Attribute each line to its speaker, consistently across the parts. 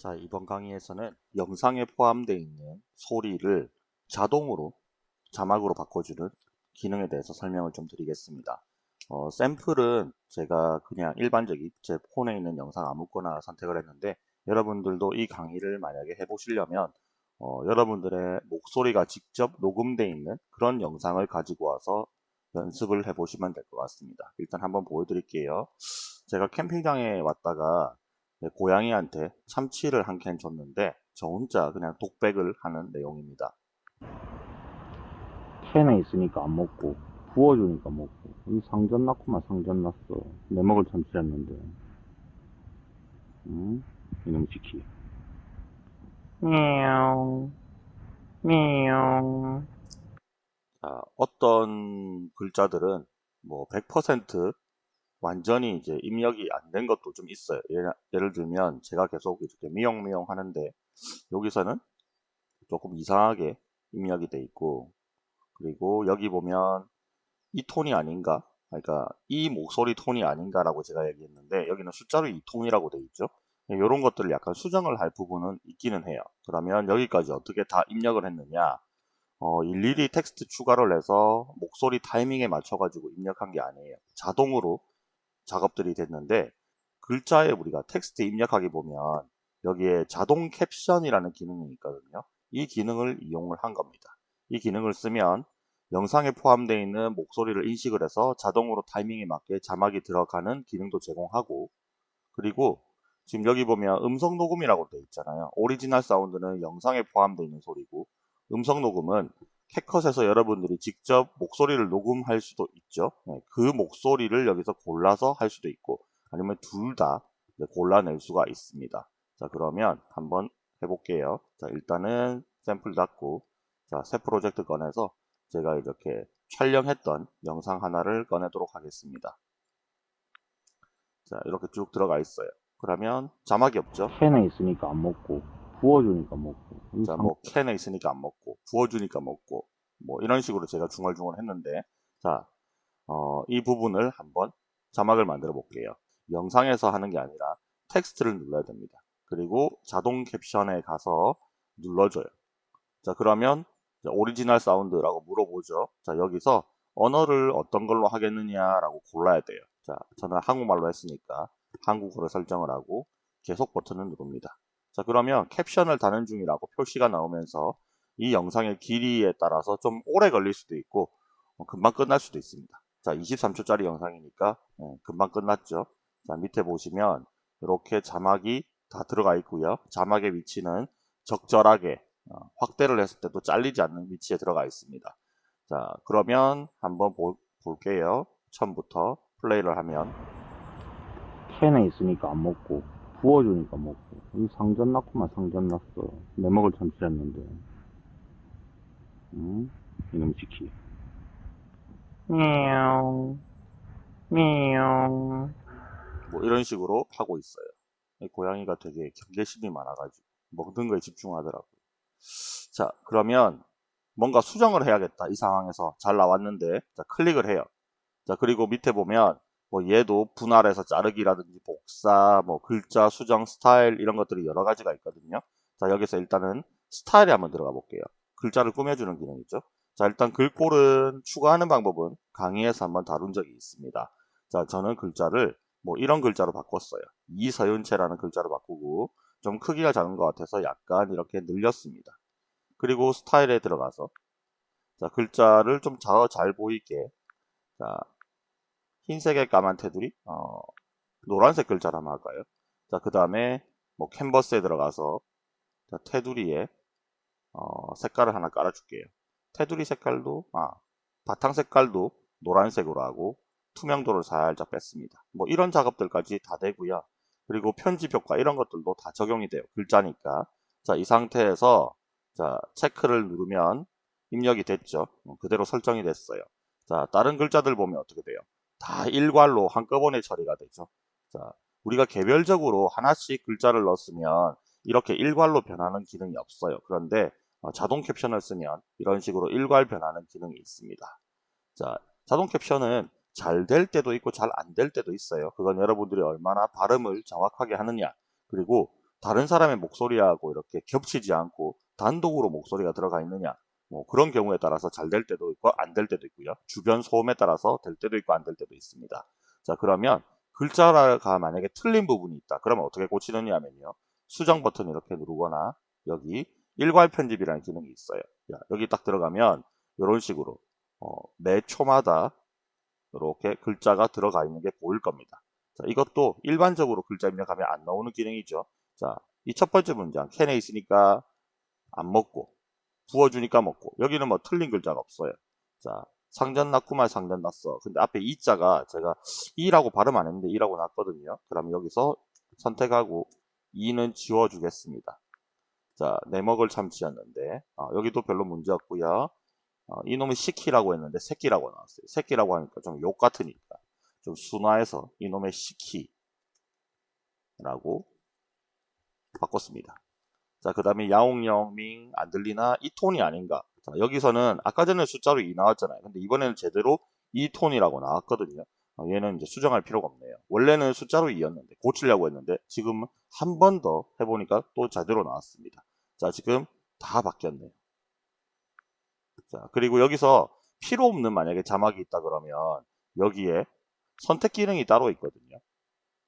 Speaker 1: 자, 이번 강의에서는 영상에 포함되어 있는 소리를 자동으로 자막으로 바꿔주는 기능에 대해서 설명을 좀 드리겠습니다. 어, 샘플은 제가 그냥 일반적인 제 폰에 있는 영상 아무거나 선택을 했는데 여러분들도 이 강의를 만약에 해보시려면 어, 여러분들의 목소리가 직접 녹음되어 있는 그런 영상을 가지고 와서 연습을 해보시면 될 것 같습니다. 일단 한번 보여드릴게요. 제가 캠핑장에 왔다가 네, 고양이한테 참치를 한 캔 줬는데 저 혼자 그냥 독백을 하는 내용입니다.
Speaker 2: 캔에 있으니까 안 먹고 부어주니까 먹고. 이 상전 났구만 상전 났어. 내 먹을 참치였는데. 응? 이놈 지키. 미용 미용.
Speaker 1: 자, 어떤 글자들은 뭐 100% 완전히 이제 입력이 안 된 것도 좀 있어요. 예를, 예를 들면 제가 계속 이렇게 미용미용 하는데 여기서는 조금 이상하게 입력이 돼 있고 그리고 여기 보면 이 톤이 아닌가 그러니까 이 목소리 톤이 아닌가라고 제가 얘기했는데 여기는 숫자로 이 톤이라고 돼 있죠. 이런 것들을 약간 수정을 할 부분은 있기는 해요. 그러면 여기까지 어떻게 다 입력을 했느냐 어, 일일이 텍스트 추가를 해서 목소리 타이밍에 맞춰가지고 입력한 게 아니에요. 자동으로 작업들이 됐는데 글자에 우리가 텍스트 입력하기 보면 여기에 자동 캡션이라는 기능이 있거든요. 이 기능을 이용을 한 겁니다. 이 기능을 쓰면 영상에 포함되어 있는 목소리를 인식을 해서 자동으로 타이밍에 맞게 자막이 들어가는 기능도 제공하고 그리고 지금 여기 보면 음성 녹음이라고 되어 있잖아요. 오리지널 사운드는 영상에 포함되어 있는 소리고 음성 녹음은 캡컷에서 여러분들이 직접 목소리를 녹음할 수도 있죠. 네, 그 목소리를 여기서 골라서 할 수도 있고 아니면 둘 다 골라낼 수가 있습니다. 자 그러면 한번 해볼게요. 자 일단은 샘플 닫고 자새 프로젝트 꺼내서 제가 이렇게 촬영했던 영상 하나를 꺼내도록 하겠습니다. 자 이렇게 쭉 들어가 있어요. 그러면 자막이 없죠.
Speaker 2: 캔에 있으니까 안 먹고 부어주니까 먹고 이
Speaker 1: 자,
Speaker 2: 상-
Speaker 1: 뭐 캔에 있으니까 안 먹고 부어주니까 먹고 뭐 이런 식으로 제가 중얼중얼 했는데 자, 어, 이 부분을 한번 자막을 만들어 볼게요. 영상에서 하는 게 아니라 텍스트를 눌러야 됩니다. 그리고 자동 캡션에 가서 눌러줘요. 자, 그러면 오리지널 사운드라고 물어보죠. 자, 여기서 언어를 어떤 걸로 하겠느냐라고 골라야 돼요. 자, 저는 한국말로 했으니까 한국어로 설정을 하고 계속 버튼을 누릅니다. 자 그러면 캡션을 다는 중이라고 표시가 나오면서 이 영상의 길이에 따라서 좀 오래 걸릴 수도 있고 어, 금방 끝날 수도 있습니다. 자 23초짜리 영상이니까 예, 금방 끝났죠. 자 밑에 보시면 이렇게 자막이 다 들어가 있고요. 자막의 위치는 적절하게 어, 확대를 했을 때도 잘리지 않는 위치에 들어가 있습니다. 자 그러면 한번 보, 볼게요. 처음부터 플레이를 하면
Speaker 2: 캔에 있으니까 안 먹고 부어주니까 먹고 이 상전 났구만 상전 났어 내 먹을 참치였는데 응? 이놈 지키 미용 미용
Speaker 1: 뭐 이런 식으로 하고 있어요. 이 고양이가 되게 경계심이 많아가지고 먹는 거에 집중하더라고요. 자 그러면 뭔가 수정을 해야겠다 이 상황에서 잘 나왔는데 자 클릭을 해요. 자 그리고 밑에 보면 뭐 얘도 분할해서 자르기라든지 복사 뭐 글자 수정 스타일 이런 것들이 여러 가지가 있거든요. 자 여기서 일단은 스타일에 한번 들어가 볼게요. 글자를 꾸며주는 기능이죠. 자 일단 글꼴은 추가하는 방법은 강의에서 한번 다룬 적이 있습니다. 자 저는 글자를 뭐 이런 글자로 바꿨어요. 이서윤채라는 글자로 바꾸고 좀 크기가 작은 것 같아서 약간 이렇게 늘렸습니다. 그리고 스타일에 들어가서 자 글자를 좀 잘 보이게 자 흰색의 까만 테두리 어, 노란색 글자로 한번 할까요? 자그 다음에 뭐 캔버스에 들어가서 자, 테두리에 어, 색깔을 하나 깔아줄게요. 테두리 색깔도 아 바탕 색깔도 노란색으로 하고 투명도를 살짝 뺐습니다. 뭐 이런 작업들까지 다 되고요. 그리고 편집 효과 이런 것들도 다 적용이 돼요. 글자니까. 자, 이 상태에서 자, 체크를 누르면 입력이 됐죠. 어, 그대로 설정이 됐어요. 자, 다른 글자들 보면 어떻게 돼요? 다 일괄로 한꺼번에 처리가 되죠. 자, 우리가 개별적으로 하나씩 글자를 넣었으면 이렇게 일괄로 변하는 기능이 없어요. 그런데 어, 자동 캡션을 쓰면 이런 식으로 일괄 변하는 기능이 있습니다. 자, 자동 캡션은 잘 될 때도 있고 잘 안 될 때도 있어요. 그건 여러분들이 얼마나 발음을 정확하게 하느냐 그리고 다른 사람의 목소리하고 이렇게 겹치지 않고 단독으로 목소리가 들어가 있느냐 뭐 그런 경우에 따라서 잘 될 때도 있고 안 될 때도 있고요. 주변 소음에 따라서 될 때도 있고 안 될 때도 있습니다. 자 그러면 글자가 만약에 틀린 부분이 있다. 그러면 어떻게 고치느냐 하면요. 수정 버튼 이렇게 누르거나 여기 일괄 편집이라는 기능이 있어요. 야, 여기 딱 들어가면 이런 식으로 어, 매 초마다 이렇게 글자가 들어가 있는 게 보일 겁니다. 자, 이것도 일반적으로 글자 입력하면 안 나오는 기능이죠. 자, 이 첫 번째 문장 캔에 있으니까 안 먹고 부어주니까 먹고 여기는 뭐 틀린 글자가 없어요. 자, 상전 났구만 상전 났어. 근데 앞에 이자가 제가 이라고 발음 안 했는데 이라고 났거든요. 그럼 여기서 선택하고 이는 지워주겠습니다. 자, 내 먹을 참치였는데 어, 여기도 별로 문제 없고요. 어, 이놈은 시키라고 했는데 새끼라고 나왔어요. 새끼라고 하니까 좀 욕 같으니까 좀 순화해서 이놈의 시키라고 바꿨습니다. 자, 그 다음에 야옹영밍 안 들리나 이 톤이 아닌가. 자, 여기서는 아까 전에 숫자로 2 나왔잖아요. 근데 이번에는 제대로 이 톤이라고 나왔거든요. 어, 얘는 이제 수정할 필요가 없네요. 원래는 숫자로 2였는데 고치려고 했는데 지금 한번 더 해보니까 또 제대로 나왔습니다. 자, 지금 다 바뀌었네요. 자, 그리고 여기서 필요 없는 만약에 자막이 있다 그러면 여기에 선택 기능이 따로 있거든요.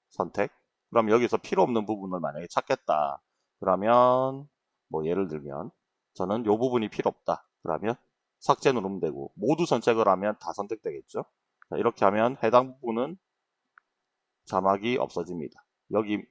Speaker 1: 선택. 그럼 여기서 필요 없는 부분을 만약에 찾겠다. 그러면 뭐 예를 들면 저는 이 부분이 필요 없다. 그러면 삭제 누르면 되고 모두 선택을 하면 다 선택되겠죠. 자, 이렇게 하면 해당 부분은 자막이 없어집니다. 여기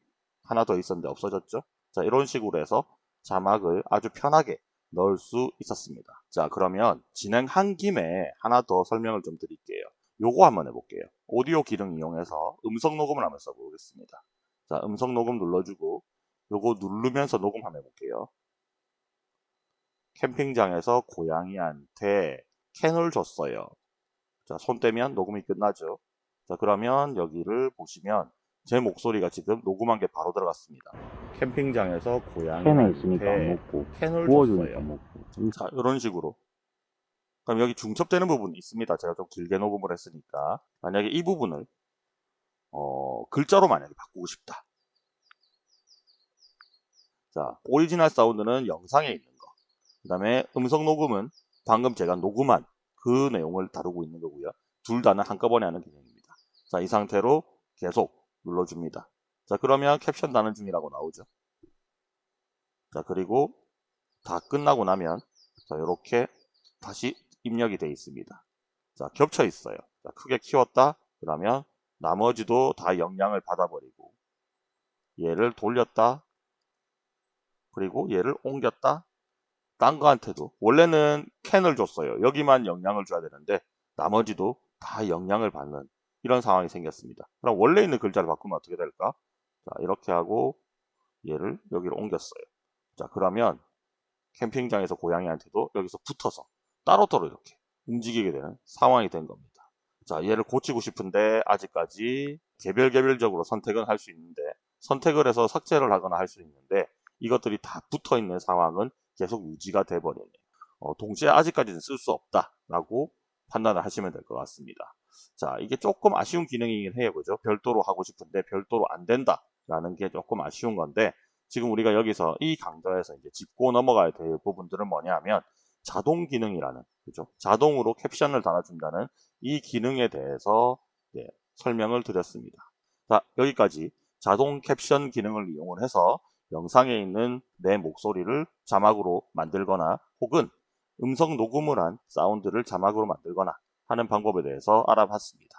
Speaker 1: 하나 더 있었는데 없어졌죠. 자, 이런 식으로 해서 자막을 아주 편하게 넣을 수 있었습니다. 자, 그러면 진행한 김에 하나 더 설명을 좀 드릴게요. 요거 한번 해볼게요. 오디오 기능 이용해서 음성 녹음을 한번 써보겠습니다. 자, 음성 녹음 눌러주고 요거 누르면서 녹음 한번 해볼게요. 캠핑장에서 고양이한테 캔을 줬어요. 자, 손 떼면 녹음이 끝나죠. 자, 그러면 여기를 보시면 제 목소리가 지금 녹음한 게 바로 들어갔습니다. 캠핑장에서
Speaker 2: 캔에 있으니까 안 먹고
Speaker 1: 캔을 줬어요.
Speaker 2: 먹고
Speaker 1: 자, 이런 식으로. 그럼 여기 중첩되는 부분이 있습니다. 제가 좀 길게 녹음을 했으니까. 만약에 이 부분을, 어, 글자로 만약에 바꾸고 싶다. 자, 오리지널 사운드는 영상에 있는 거. 그 다음에 음성 녹음은 방금 제가 녹음한 그 내용을 다루고 있는 거고요. 둘 다는 한꺼번에 하는 기능입니다. 자, 이 상태로 계속 눌러줍니다. 자, 그러면 캡션 다는 중이라고 나오죠. 자, 그리고 다 끝나고 나면 자, 이렇게 다시 입력이 되어 있습니다. 자, 겹쳐 있어요. 자, 크게 키웠다. 그러면 나머지도 다 영향을 받아버리고 얘를 돌렸다. 그리고 얘를 옮겼다. 딴 거한테도 원래는 캔을 줬어요. 여기만 영향을 줘야 되는데 나머지도 다 영향을 받는 이런 상황이 생겼습니다. 그럼 원래 있는 글자를 바꾸면 어떻게 될까? 자, 이렇게 하고 얘를 여기로 옮겼어요. 자, 그러면 캠핑장에서 고양이한테도 여기서 붙어서 따로따로 이렇게 움직이게 되는 상황이 된 겁니다. 자, 얘를 고치고 싶은데 아직까지 개별 개별적으로 선택은 할 수 있는데 선택을 해서 삭제를 하거나 할 수 있는데 이것들이 다 붙어 있는 상황은 계속 유지가 돼 버리네요. 어, 동시에 아직까지는 쓸 수 없다라고 판단을 하시면 될 것 같습니다. 자, 이게 조금 아쉬운 기능이긴 해요. 그죠? 별도로 하고 싶은데 별도로 안 된다라는 게 조금 아쉬운 건데 지금 우리가 여기서 이 강좌에서 이제 짚고 넘어가야 될 부분들은 뭐냐 하면 자동 기능이라는 그죠? 자동으로 캡션을 달아준다는 이 기능에 대해서 예, 설명을 드렸습니다. 자, 여기까지 자동 캡션 기능을 이용을 해서 영상에 있는 내 목소리를 자막으로 만들거나 혹은 음성 녹음을 한 사운드를 자막으로 만들거나 하는 방법에 대해서 알아봤습니다.